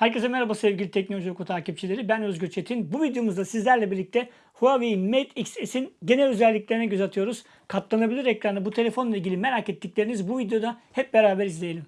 Herkese merhaba sevgili Teknoloji Oku takipçileri. Ben Özgür Çetin. Bu videomuzda sizlerle birlikte Huawei Mate XS'in genel özelliklerine göz atıyoruz. Katlanabilir ekranlı bu telefonla ilgili merak ettikleriniz bu videoda hep beraber izleyelim.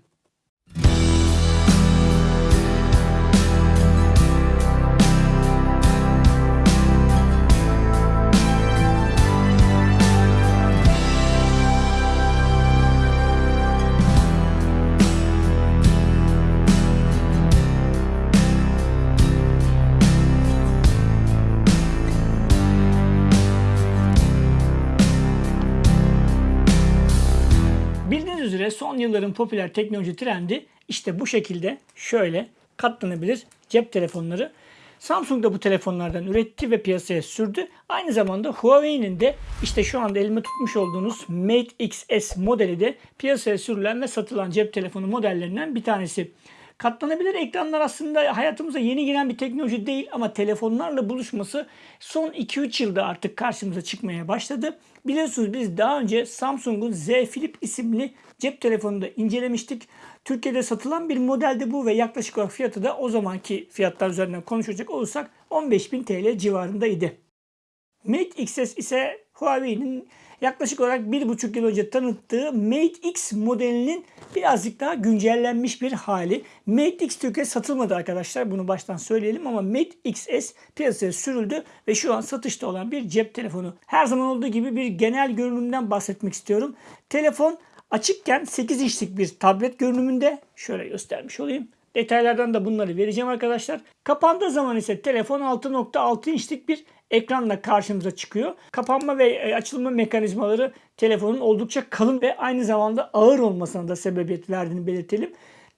Üzere son yılların popüler teknoloji trendi işte bu şekilde şöyle katlanabilir cep telefonları. Samsung da bu telefonlardan üretti ve piyasaya sürdü. Aynı zamanda Huawei'nin de işte şu anda elime tutmuş olduğunuz Mate XS modeli de piyasaya sürülen ve satılan cep telefonu modellerinden bir tanesi. Katlanabilir ekranlar aslında hayatımıza yeni giren bir teknoloji değil ama telefonlarla buluşması son 2-3 yılda artık karşımıza çıkmaya başladı. Biliyorsunuz biz daha önce Samsung'un Z Flip isimli cep telefonunu da incelemiştik. Türkiye'de satılan bir modeldi bu ve yaklaşık olarak fiyatı da o zamanki fiyatlar üzerinden konuşacak olursak 15.000 TL civarındaydı. Mate XS ise Huawei'nin yaklaşık olarak 1,5 yıl önce tanıttığı Mate X modelinin birazcık daha güncellenmiş bir hali. Mate X Türkiye satılmadı arkadaşlar. Bunu baştan söyleyelim ama Mate XS piyasaya sürüldü ve şu an satışta olan bir cep telefonu. Her zaman olduğu gibi bir genel görünümden bahsetmek istiyorum. Telefon açıkken 8 inçlik bir tablet görünümünde. Şöyle göstermiş olayım. Detaylardan da bunları vereceğim arkadaşlar. Kapandığı zaman ise telefon 6.6 inçlik bir ekranla karşımıza çıkıyor. Kapanma ve e, açılma mekanizmaları telefonun oldukça kalın ve aynı zamanda ağır olmasına da sebebiyet verdiğini belirtelim.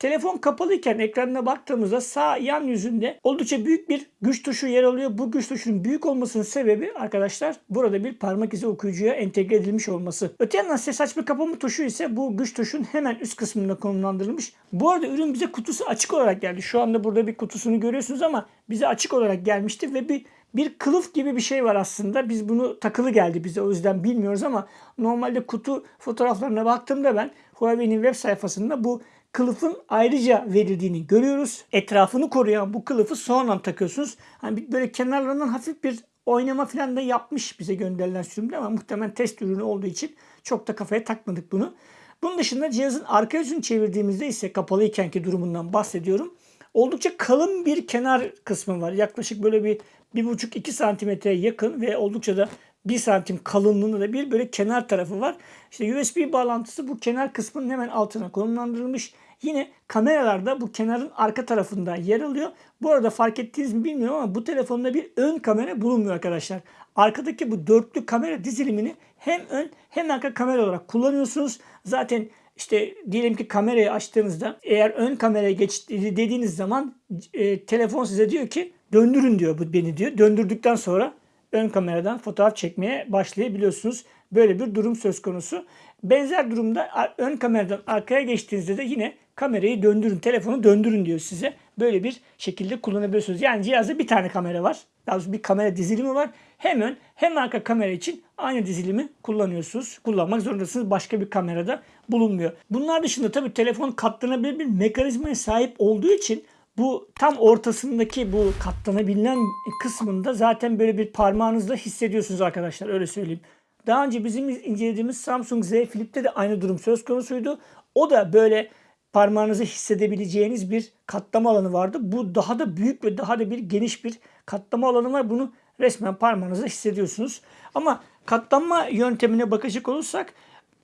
Telefon kapalıyken ekranına baktığımızda sağ yan yüzünde oldukça büyük bir güç tuşu yer alıyor. Bu güç tuşunun büyük olmasının sebebi arkadaşlar burada bir parmak izi okuyucuya entegre edilmiş olması. Öte yandan ses açma kapama tuşu ise bu güç tuşun hemen üst kısmında konumlandırılmış. Bu arada ürün bize kutusu açık olarak geldi. Şu anda burada bir kutusunu görüyorsunuz ama bize açık olarak gelmişti ve bir bir kılıf gibi bir şey var aslında. Biz bunu takılı geldi bize o yüzden bilmiyoruz ama normalde kutu fotoğraflarına baktığımda ben Huawei'nin web sayfasında bu kılıfın ayrıca verildiğini görüyoruz. Etrafını koruyan bu kılıfı sonradan takıyorsunuz. Hani böyle kenarlarından hafif bir oynama falan da yapmış bize gönderilen sürümde ama muhtemelen test ürünü olduğu için çok da kafaya takmadık bunu. Bunun dışında cihazın arka yüzünü çevirdiğimizde ise kapalı ikenki durumundan bahsediyorum. Oldukça kalın bir kenar kısmı var. Yaklaşık böyle bir 1,5-2 santimetreye yakın ve oldukça da 1 santim kalınlığında da bir böyle kenar tarafı var. İşte USB bağlantısı bu kenar kısmının hemen altına konumlandırılmış. Yine kameralarda bu kenarın arka tarafında yer alıyor. Bu arada fark ettiğiniz mi bilmiyorum ama bu telefonda bir ön kamera bulunmuyor arkadaşlar. Arkadaki bu dörtlü kamera dizilimini hem ön hem arka kamera olarak kullanıyorsunuz. Zaten işte diyelim ki kamerayı açtığınızda eğer ön kameraya geç dediğiniz zaman e, telefon size diyor ki döndürün diyor bu beni diyor. Döndürdükten sonra ön kameradan fotoğraf çekmeye başlayabiliyorsunuz. Böyle bir durum söz konusu. Benzer durumda ön kameradan arkaya geçtiğinizde de yine kamerayı döndürün, telefonu döndürün diyor size. Böyle bir şekilde kullanabiliyorsunuz. Yani cihazda bir tane kamera var. Daha doğrusu bir kamera dizilimi var. Hem ön hem arka kamera için aynı dizilimi kullanıyorsunuz. Kullanmak zorundasınız. Başka bir kamerada bulunmuyor. Bunlar dışında tabii telefon katlanabilir bir mekanizmaya sahip olduğu için bu tam ortasındaki bu katlanabilen kısmında zaten böyle bir parmağınızla hissediyorsunuz arkadaşlar öyle söyleyeyim. Daha önce bizim incelediğimiz Samsung Z Flip'te de aynı durum söz konusuydu. O da böyle parmağınızı hissedebileceğiniz bir katlama alanı vardı. Bu daha da büyük ve daha da bir geniş bir katlama alanı var. Bunu resmen parmağınızla hissediyorsunuz. Ama katlanma yöntemine bakacak olursak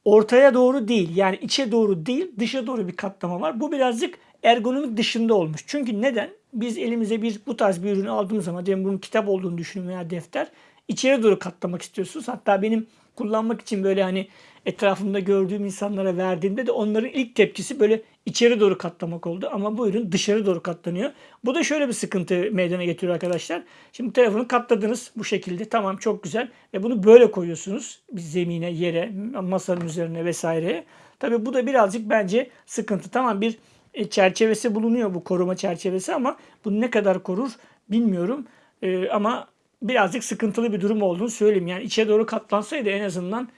ortaya doğru değil yani içe doğru değil dışa doğru bir katlama var. Bu birazcık ergonomik dışında olmuş. Çünkü neden? Biz elimize bir bu tarz bir ürünü aldığımız zaman diyelim bunun kitap olduğunu düşünün veya defter içeri doğru katlamak istiyorsunuz. Hatta benim kullanmak için böyle hani etrafımda gördüğüm insanlara verdiğimde de onların ilk tepkisi böyle içeri doğru katlamak oldu. Ama bu ürün dışarı doğru katlanıyor. Bu da şöyle bir sıkıntı meydana getiriyor arkadaşlar. Şimdi telefonu katladınız bu şekilde. Tamam çok güzel. Ve bunu böyle koyuyorsunuz. Bir zemine, yere, masanın üzerine vesaire. Tabi bu da birazcık bence sıkıntı. Tamam bir e, çerçevesi bulunuyor bu koruma çerçevesi ama bunu ne kadar korur bilmiyorum. E, ama birazcık sıkıntılı bir durum olduğunu söyleyeyim. Yani içe doğru katlansaydı en azından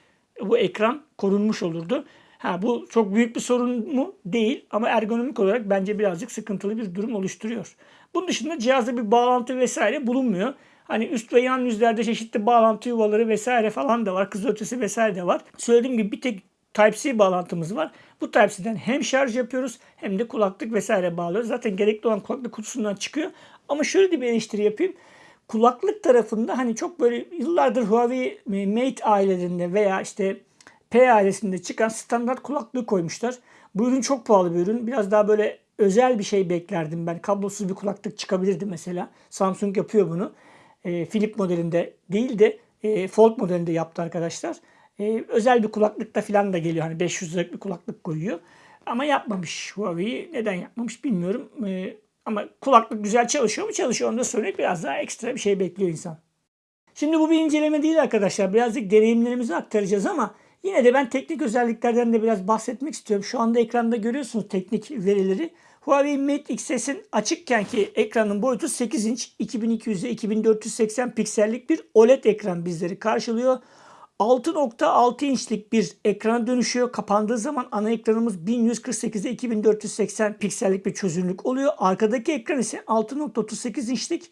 bu ekran korunmuş olurdu. Ha bu çok büyük bir sorun mu? Değil ama ergonomik olarak bence birazcık sıkıntılı bir durum oluşturuyor. Bunun dışında cihazda bir bağlantı vesaire bulunmuyor. Hani üst ve yan yüzlerde çeşitli bağlantı yuvaları vesaire falan da var. Kızılötesi vesaire de var. Söylediğim gibi bir tek Type-C bağlantımız var. Bu Type-C'den hem şarj yapıyoruz hem de kulaklık vesaire bağlıyoruz. Zaten gerekli olan kulaklık kutusundan çıkıyor. Ama şöyle de bir eleştiri yapayım. Kulaklık tarafında hani çok böyle yıllardır Huawei Mate ailelerinde veya işte P ailesinde çıkan standart kulaklığı koymuşlar. Bu ürün çok pahalı bir ürün. Biraz daha böyle özel bir şey beklerdim ben. Kablosuz bir kulaklık çıkabilirdi mesela. Samsung yapıyor bunu. E, Philip modelinde değil de e, Fold modelinde yaptı arkadaşlar. E, özel bir kulaklıkta falan da geliyor. Hani 500 liralık bir kulaklık koyuyor. Ama yapmamış Huawei. Neden yapmamış bilmiyorum. E, ama kulaklık güzel çalışıyor mu? Çalışıyor. Onu da söyleyip biraz daha ekstra bir şey bekliyor insan. Şimdi bu bir inceleme değil arkadaşlar. Birazcık deneyimlerimizi aktaracağız ama yine de ben teknik özelliklerden de biraz bahsetmek istiyorum. Şu anda ekranda görüyorsunuz teknik verileri. Huawei Mate XS'in açıkken ki ekranın boyutu 8 inç 2200'e 2480 piksellik bir OLED ekran bizleri karşılıyor. 6.6 inçlik bir ekrana dönüşüyor. Kapandığı zaman ana ekranımız 1148'e 2480 piksellik bir çözünürlük oluyor. Arkadaki ekran ise 6.38 inçlik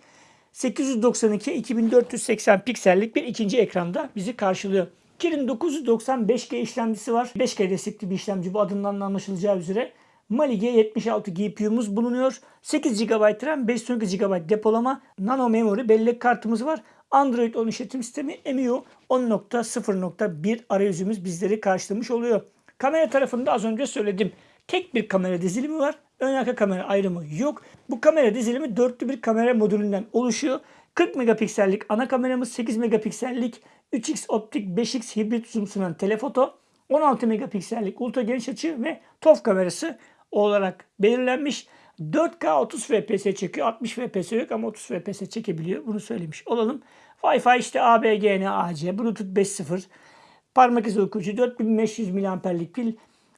892 2480 piksellik bir ikinci ekranda bizi karşılıyor. Kirin 995G işlemcisi var. 5G destekli bir işlemci bu adından da anlaşılacağı üzere. Mali G76 GPU'muz bulunuyor. 8 GB RAM, 512 GB depolama, nano memory bellek kartımız var. Android 10 işletim sistemi MIUI 10.0.1 arayüzümüz bizleri karşılamış oluyor. Kamera tarafında az önce söyledim. Tek bir kamera dizilimi var. Ön arka kamera ayrımı yok. Bu kamera dizilimi dörtlü bir kamera modülünden oluşuyor. 40 megapiksellik ana kameramız, 8 megapiksellik 3x optik 5x hibrit zoom sunan telefoto, 16 megapiksellik ultra geniş açı ve TOF kamerası olarak belirlenmiş. 4K 30 FPS çekiyor. 60 FPS yok ama 30 FPS çekebiliyor. Bunu söylemiş olalım. Wi-Fi işte ABGN AC, Bluetooth 5.0, parmak izi okuyucu, 4500 mAh'lik pil,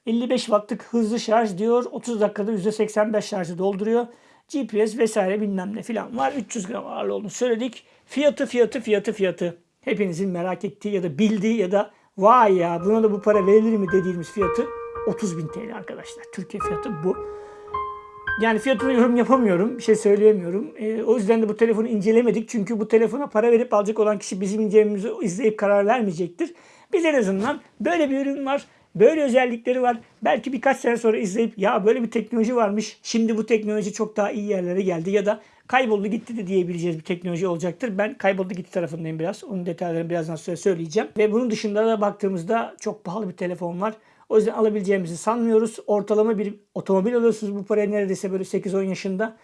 55 wattlık hızlı şarj diyor. 30 dakikada %85 şarjı dolduruyor. GPS vesaire bilmem ne filan var. 300 gram ağırlığı olduğunu söyledik. Fiyatı fiyatı fiyatı fiyatı. Hepinizin merak ettiği ya da bildiği ya da vay ya buna da bu para verilir mi dediğimiz fiyatı 30.000 TL arkadaşlar. Türkiye fiyatı bu. Yani fiyatına yorum yapamıyorum. Bir şey söyleyemiyorum. E, o yüzden de bu telefonu incelemedik. Çünkü bu telefona para verip alacak olan kişi bizim incelememizi izleyip karar vermeyecektir. Biz en azından böyle bir ürün var. Böyle özellikleri var. Belki birkaç sene sonra izleyip ya böyle bir teknoloji varmış. Şimdi bu teknoloji çok daha iyi yerlere geldi ya da kayboldu gitti de diyebileceğiz bir teknoloji olacaktır. Ben kayboldu gitti tarafındayım biraz. Onun detaylarını birazdan sonra söyleyeceğim. Ve bunun dışında da baktığımızda çok pahalı bir telefon var. O yüzden alabileceğimizi sanmıyoruz. Ortalama bir otomobil alıyorsunuz bu paraya neredeyse böyle 8-10 yaşında.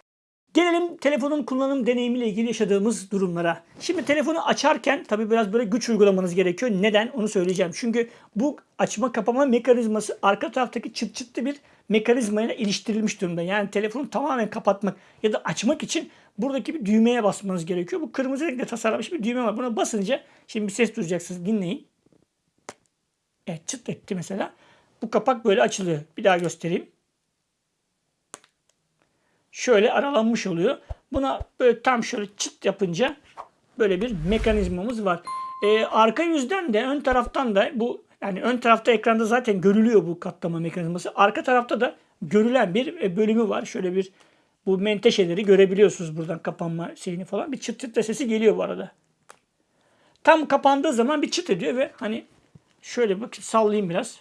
Gelelim telefonun kullanım deneyimiyle ilgili yaşadığımız durumlara. Şimdi telefonu açarken tabi biraz böyle güç uygulamanız gerekiyor. Neden? Onu söyleyeceğim. Çünkü bu açma kapama mekanizması arka taraftaki çıt çıtlı bir mekanizmayla iliştirilmiş durumda. Yani telefonu tamamen kapatmak ya da açmak için buradaki bir düğmeye basmanız gerekiyor. Bu kırmızı renkle tasarlanmış bir düğme var. Buna basınca şimdi bir ses duyacaksınız. Dinleyin. Evet çıt etti mesela. Bu kapak böyle açılıyor. Bir daha göstereyim. Şöyle aralanmış oluyor. Buna böyle tam şöyle çıt yapınca böyle bir mekanizmamız var. Ee, arka yüzden de ön taraftan da bu yani ön tarafta ekranda zaten görülüyor bu katlama mekanizması. Arka tarafta da görülen bir e, bölümü var. Şöyle bir bu menteşeleri görebiliyorsunuz buradan kapanma şeyini falan. Bir çıt çıt sesi geliyor bu arada. Tam kapandığı zaman bir çıt ediyor ve hani şöyle bak sallayayım biraz.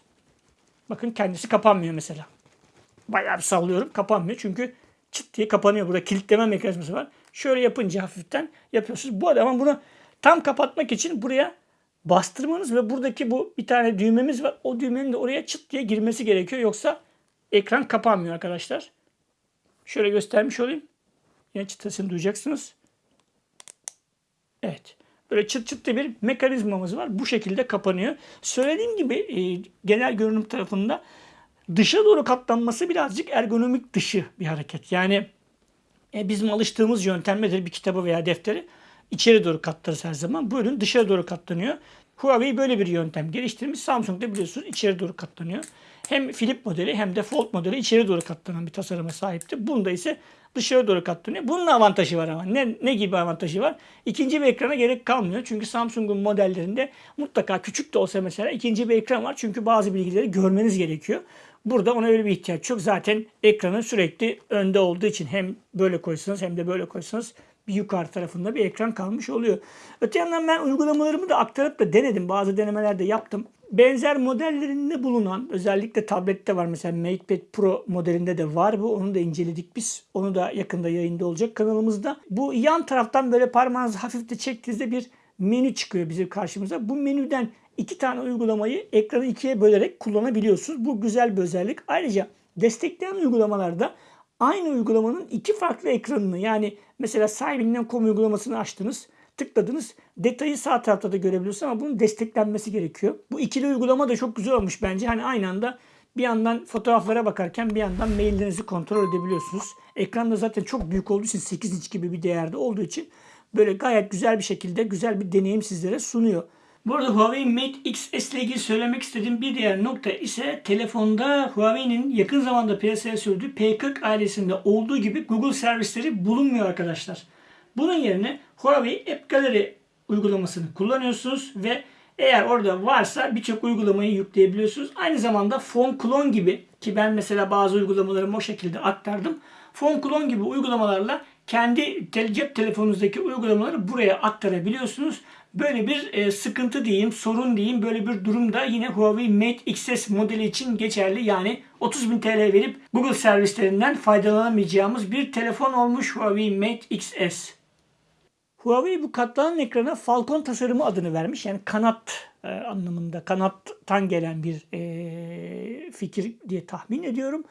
Bakın kendisi kapanmıyor mesela. Bayağı bir sallıyorum kapanmıyor çünkü çıt diye kapanıyor. Burada kilitleme mekanizması var. Şöyle yapınca hafiften yapıyorsunuz. Bu adamın bunu tam kapatmak için buraya bastırmanız ve buradaki bu bir tane düğmemiz var. O düğmenin de oraya çıt diye girmesi gerekiyor. Yoksa ekran kapanmıyor arkadaşlar. Şöyle göstermiş olayım. Yine çıtasını duyacaksınız. Evet. Böyle çıt çıt diye bir mekanizmamız var. Bu şekilde kapanıyor. Söylediğim gibi e, genel görünüm tarafında dışa doğru katlanması birazcık ergonomik dışı bir hareket. Yani e, bizim alıştığımız yöntemdedir bir kitabı veya defteri içeri doğru katlarız her zaman. Bu ürün dışarı doğru katlanıyor. Huawei böyle bir yöntem geliştirmiş. Samsung da biliyorsunuz içeri doğru katlanıyor. hem flip modeli hem de fold modeli içeri doğru katlanan bir tasarıma sahipti. Bunda ise dışarı doğru katlanıyor. Bunun avantajı var ama. Ne, ne gibi avantajı var? İkinci bir ekrana gerek kalmıyor. Çünkü Samsung'un modellerinde mutlaka küçük de olsa mesela ikinci bir ekran var. Çünkü bazı bilgileri görmeniz gerekiyor. Burada ona öyle bir ihtiyaç yok. Zaten ekranın sürekli önde olduğu için hem böyle koysanız hem de böyle koysanız bir yukarı tarafında bir ekran kalmış oluyor. Öte yandan ben uygulamalarımı da aktarıp da denedim. Bazı denemeler de yaptım. Benzer modellerinde bulunan özellikle tablette var mesela MatePad Pro modelinde de var bu. Onu da inceledik biz. Onu da yakında yayında olacak kanalımızda. Bu yan taraftan böyle parmağınızı hafif de çektiğinizde bir menü çıkıyor bizim karşımıza. Bu menüden iki tane uygulamayı ekranı ikiye bölerek kullanabiliyorsunuz. Bu güzel bir özellik. Ayrıca destekleyen uygulamalarda aynı uygulamanın iki farklı ekranını yani mesela sahibinden.com uygulamasını açtınız tıkladınız. Detayı sağ tarafta da görebiliyorsunuz ama bunun desteklenmesi gerekiyor. Bu ikili uygulama da çok güzel olmuş bence. Hani aynı anda bir yandan fotoğraflara bakarken bir yandan maillerinizi kontrol edebiliyorsunuz. Ekran da zaten çok büyük olduğu için 8 inç gibi bir değerde olduğu için böyle gayet güzel bir şekilde güzel bir deneyim sizlere sunuyor. Bu arada Huawei Mate XS ile ilgili söylemek istediğim bir diğer nokta ise telefonda Huawei'nin yakın zamanda piyasaya sürdüğü P40 ailesinde olduğu gibi Google servisleri bulunmuyor arkadaşlar. Bunun yerine Huawei App Gallery uygulamasını kullanıyorsunuz ve eğer orada varsa birçok uygulamayı yükleyebiliyorsunuz. Aynı zamanda Phone Clone gibi ki ben mesela bazı uygulamalarımı o şekilde aktardım. Phone Clone gibi uygulamalarla kendi cep telefonunuzdaki uygulamaları buraya aktarabiliyorsunuz. Böyle bir e, sıkıntı diyeyim, sorun diyeyim, böyle bir durumda yine Huawei Mate XS modeli için geçerli. Yani 30.000 TL verip Google servislerinden faydalanamayacağımız bir telefon olmuş Huawei Mate XS. Huawei bu katlanan ekrana Falcon tasarımı adını vermiş. Yani kanat e, anlamında kanattan gelen bir e, fikir diye tahmin ediyorum.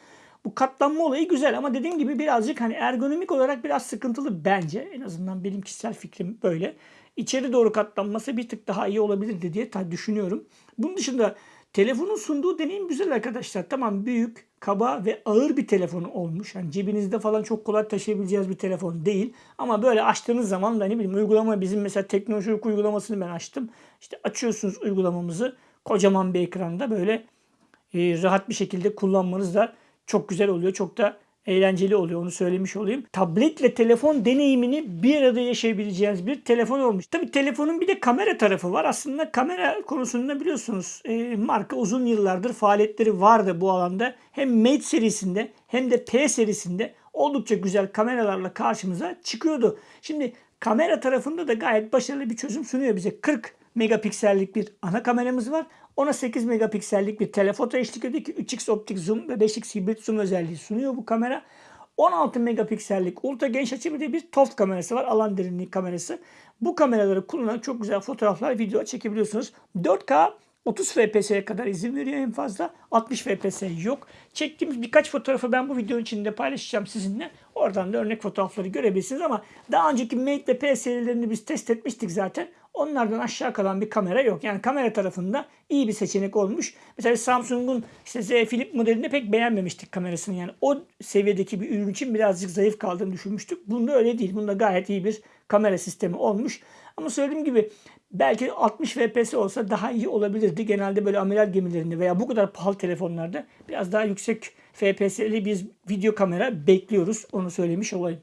Bu katlanma olayı güzel ama dediğim gibi birazcık hani ergonomik olarak biraz sıkıntılı bence. En azından benim kişisel fikrim böyle. İçeri doğru katlanması bir tık daha iyi olabilirdi diye düşünüyorum. Bunun dışında telefonun sunduğu deneyim güzel arkadaşlar. Tamam büyük, kaba ve ağır bir telefon olmuş. Yani cebinizde falan çok kolay taşıyabileceğiniz bir telefon değil. Ama böyle açtığınız zaman da ne bileyim uygulama bizim mesela teknolojik uygulamasını ben açtım. İşte açıyorsunuz uygulamamızı kocaman bir ekranda böyle e, rahat bir şekilde kullanmanız da çok güzel oluyor. Çok da eğlenceli oluyor onu söylemiş olayım. Tabletle telefon deneyimini bir arada yaşayabileceğiniz bir telefon olmuş. Tabi telefonun bir de kamera tarafı var. Aslında kamera konusunda biliyorsunuz e, marka uzun yıllardır faaliyetleri vardı bu alanda. Hem Mate serisinde hem de P serisinde oldukça güzel kameralarla karşımıza çıkıyordu. Şimdi kamera tarafında da gayet başarılı bir çözüm sunuyor bize. 40 megapiksellik bir ana kameramız var. Ona 8 megapiksellik bir telefoto eşlik ediyor ki 3x optik zoom ve 5x hibrit zoom özelliği sunuyor bu kamera. 16 megapiksellik ultra geniş açı bir de bir TOF kamerası var. Alan derinliği kamerası. Bu kameraları kullanarak çok güzel fotoğraflar, video çekebiliyorsunuz. 4K 30 FPS'ye kadar izin veriyor en fazla. 60 FPS yok. Çektiğimiz birkaç fotoğrafı ben bu videonun içinde paylaşacağım sizinle. Oradan da örnek fotoğrafları görebilirsiniz ama daha önceki Mate ve P serilerini biz test etmiştik zaten. Onlardan aşağı kalan bir kamera yok. Yani kamera tarafında iyi bir seçenek olmuş. Mesela Samsung'un işte Z Flip modelinde pek beğenmemiştik kamerasını. Yani o seviyedeki bir ürün için birazcık zayıf kaldığını düşünmüştük. Bunda öyle değil. Bunda gayet iyi bir kamera sistemi olmuş. Ama söylediğim gibi belki 60 FPS olsa daha iyi olabilirdi. Genelde böyle amiral gemilerinde veya bu kadar pahalı telefonlarda biraz daha yüksek FPS'li bir video kamera bekliyoruz. Onu söylemiş olayım.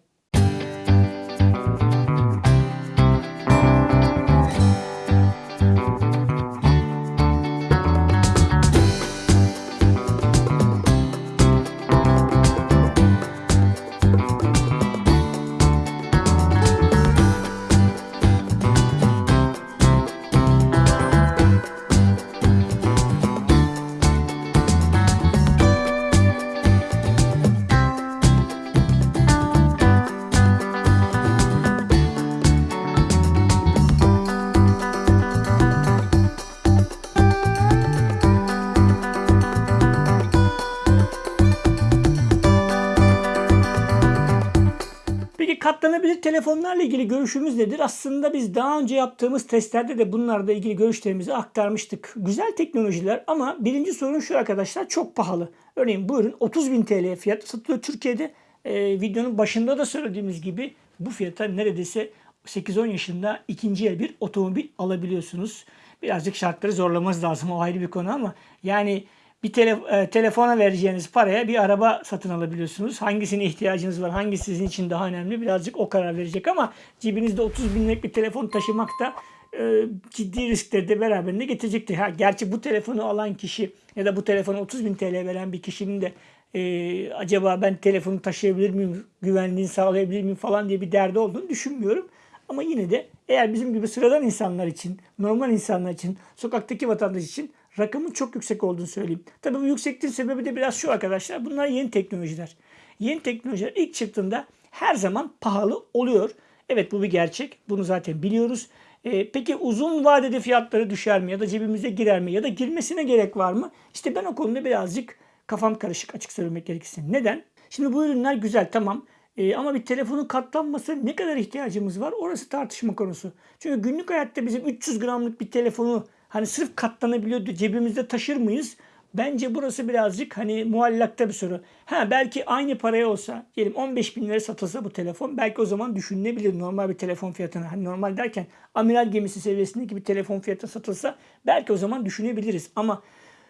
Telefonlarla ilgili görüşümüz nedir? Aslında biz daha önce yaptığımız testlerde de bunlarla ilgili görüşlerimizi aktarmıştık. Güzel teknolojiler ama birinci sorun şu arkadaşlar çok pahalı. Örneğin bu ürün 30.000 TL fiyat satılıyor Türkiye'de. Ee, videonun başında da söylediğimiz gibi bu fiyata neredeyse 8-10 yaşında ikinci el bir otomobil alabiliyorsunuz. Birazcık şartları zorlamanız lazım o ayrı bir konu ama yani bir tele, e, telefona vereceğiniz paraya bir araba satın alabiliyorsunuz. Hangisine ihtiyacınız var, hangisi sizin için daha önemli birazcık o karar verecek ama cebinizde 30 binlik bir telefon taşımak da e, ciddi riskleri de beraberinde getirecektir. Ha, gerçi bu telefonu alan kişi ya da bu telefonu 30 bin TL veren bir kişinin de e, acaba ben telefonu taşıyabilir miyim, güvenliğini sağlayabilir miyim falan diye bir derdi olduğunu düşünmüyorum. Ama yine de eğer bizim gibi sıradan insanlar için, normal insanlar için, sokaktaki vatandaş için rakamın çok yüksek olduğunu söyleyeyim. Tabii bu yüksekliğin sebebi de biraz şu arkadaşlar. Bunlar yeni teknolojiler. Yeni teknolojiler ilk çıktığında her zaman pahalı oluyor. Evet bu bir gerçek. Bunu zaten biliyoruz. Ee, peki uzun vadede fiyatları düşer mi ya da cebimize girer mi ya da girmesine gerek var mı? İşte ben o konuda birazcık kafam karışık açık söylemek gerekirse. Neden? Şimdi bu ürünler güzel tamam. Ee, ama bir telefonun katlanması ne kadar ihtiyacımız var orası tartışma konusu. Çünkü günlük hayatta bizim 300 gramlık bir telefonu hani sırf katlanabiliyordu cebimizde taşır mıyız? Bence burası birazcık hani muallakta bir soru. Ha belki aynı paraya olsa diyelim 15 bin lira satılsa bu telefon belki o zaman düşünülebilir normal bir telefon fiyatına. Hani normal derken amiral gemisi seviyesindeki bir telefon fiyatı satılsa belki o zaman düşünebiliriz. Ama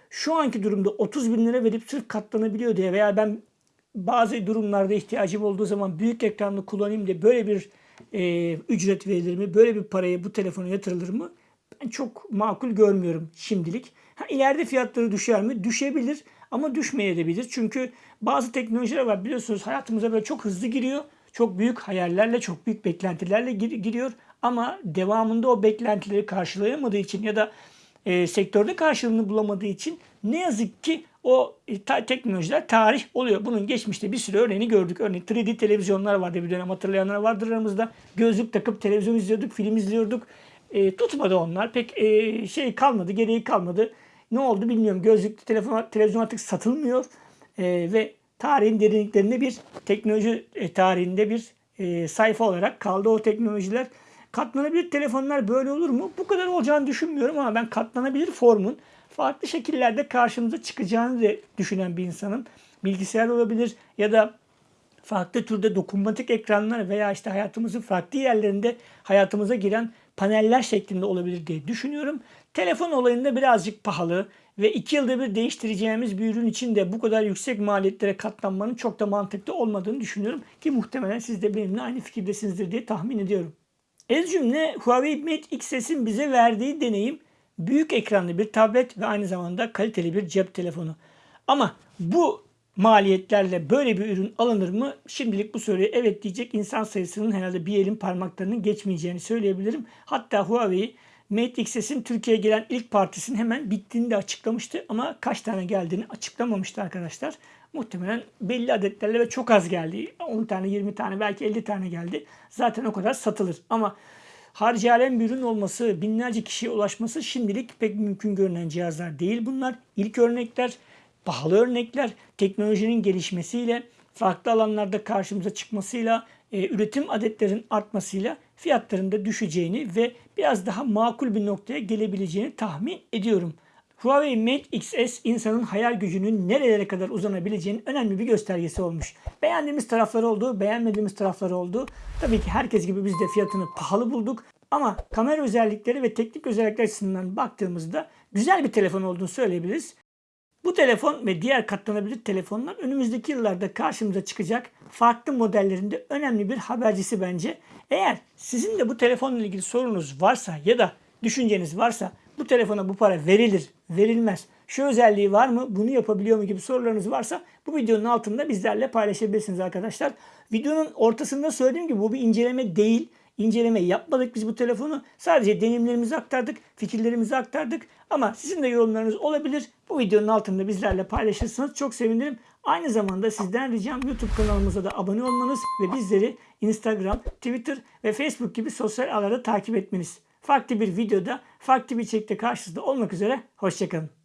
şu anki durumda 30 bin lira verip sırf katlanabiliyor diye veya ben bazı durumlarda ihtiyacım olduğu zaman büyük ekranlı kullanayım diye böyle bir e, ücret verilir mi? Böyle bir paraya bu telefona yatırılır mı? Çok makul görmüyorum şimdilik. Ha, ileride fiyatları düşer mi? Düşebilir ama düşmeyebilir. Çünkü bazı teknolojiler var biliyorsunuz hayatımıza böyle çok hızlı giriyor. Çok büyük hayallerle, çok büyük beklentilerle gir- giriyor. Ama devamında o beklentileri karşılayamadığı için ya da e, sektörde karşılığını bulamadığı için ne yazık ki o e, ta- teknolojiler tarih oluyor. Bunun geçmişte bir sürü örneğini gördük. Örneğin 3D televizyonlar vardı bir dönem hatırlayanlar vardır aramızda. Gözlük takıp televizyon izliyorduk, film izliyorduk. E, tutmadı onlar. Pek e, şey kalmadı, gereği kalmadı. Ne oldu bilmiyorum. Gözlüklü telefon, televizyon artık satılmıyor. E, ve tarihin derinliklerinde bir teknoloji e, tarihinde bir e, sayfa olarak kaldı o teknolojiler. Katlanabilir telefonlar böyle olur mu? Bu kadar olacağını düşünmüyorum ama ben katlanabilir formun farklı şekillerde karşımıza çıkacağını da düşünen bir insanım. Bilgisayar olabilir ya da farklı türde dokunmatik ekranlar veya işte hayatımızın farklı yerlerinde hayatımıza giren paneller şeklinde olabilir diye düşünüyorum. Telefon olayında birazcık pahalı ve iki yılda bir değiştireceğimiz bir ürün için de bu kadar yüksek maliyetlere katlanmanın çok da mantıklı olmadığını düşünüyorum. Ki muhtemelen siz de benimle aynı fikirdesinizdir diye tahmin ediyorum. Ez cümle Huawei Mate X'in bize verdiği deneyim büyük ekranlı bir tablet ve aynı zamanda kaliteli bir cep telefonu. Ama bu maliyetlerle böyle bir ürün alınır mı? Şimdilik bu soruya evet diyecek insan sayısının herhalde bir elin parmaklarının geçmeyeceğini söyleyebilirim. Hatta Huawei Mate XS'in Türkiye'ye gelen ilk partisinin hemen bittiğini de açıklamıştı ama kaç tane geldiğini açıklamamıştı arkadaşlar. Muhtemelen belli adetlerle ve çok az geldi. 10 tane, 20 tane, belki 50 tane geldi. Zaten o kadar satılır. Ama harcayalen bir ürün olması, binlerce kişiye ulaşması şimdilik pek mümkün görünen cihazlar değil bunlar. İlk örnekler, pahalı örnekler, teknolojinin gelişmesiyle, farklı alanlarda karşımıza çıkmasıyla, e, üretim adetlerin artmasıyla fiyatların da düşeceğini ve biraz daha makul bir noktaya gelebileceğini tahmin ediyorum. Huawei Mate XS insanın hayal gücünün nerelere kadar uzanabileceğinin önemli bir göstergesi olmuş. Beğendiğimiz tarafları oldu, beğenmediğimiz tarafları oldu. Tabii ki herkes gibi biz de fiyatını pahalı bulduk. Ama kamera özellikleri ve teknik özellikler açısından baktığımızda güzel bir telefon olduğunu söyleyebiliriz. Bu telefon ve diğer katlanabilir telefonlar önümüzdeki yıllarda karşımıza çıkacak farklı modellerinde önemli bir habercisi bence. Eğer sizin de bu telefonla ilgili sorunuz varsa ya da düşünceniz varsa bu telefona bu para verilir, verilmez. Şu özelliği var mı, bunu yapabiliyor mu gibi sorularınız varsa bu videonun altında bizlerle paylaşabilirsiniz arkadaşlar. Videonun ortasında söylediğim gibi bu bir inceleme değil. İnceleme yapmadık biz bu telefonu. Sadece deneyimlerimizi aktardık, fikirlerimizi aktardık. Ama sizin de yorumlarınız olabilir. Bu videonun altında bizlerle paylaşırsanız çok sevinirim. Aynı zamanda sizden ricam YouTube kanalımıza da abone olmanız ve bizleri Instagram, Twitter ve Facebook gibi sosyal ağlarda takip etmeniz. Farklı bir videoda, farklı bir içerikte karşınızda olmak üzere. Hoşçakalın.